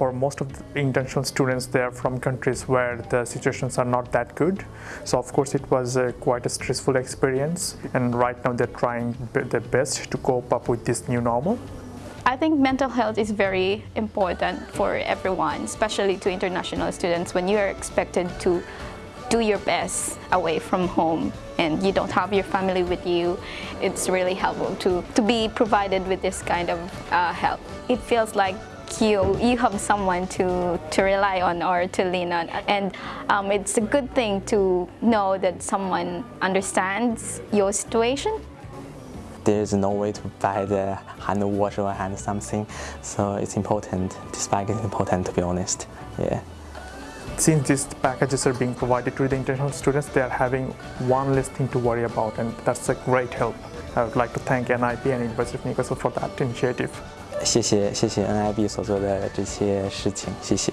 for most of the international students, they are from countries where the situations are not that good. So of course it was uh, quite a stressful experience and right now they're trying their best to cope up with this new normal. I think mental health is very important for everyone, especially to international students when you are expected to do your best away from home and you don't have your family with you, it's really helpful to, to be provided with this kind of uh, help. It feels like you, you have someone to, to rely on or to lean on. And um, it's a good thing to know that someone understands your situation. There's no way to buy the hand wash or hand something so it's important. This bag is important to be honest. Yeah. Since these packages are being provided to the international students, they are having one less thing to worry about and that's a great help. I would like to thank NIB and University of Newcastle for that initiative. 谢谢谢谢 NIB 所做的这些事情，谢谢。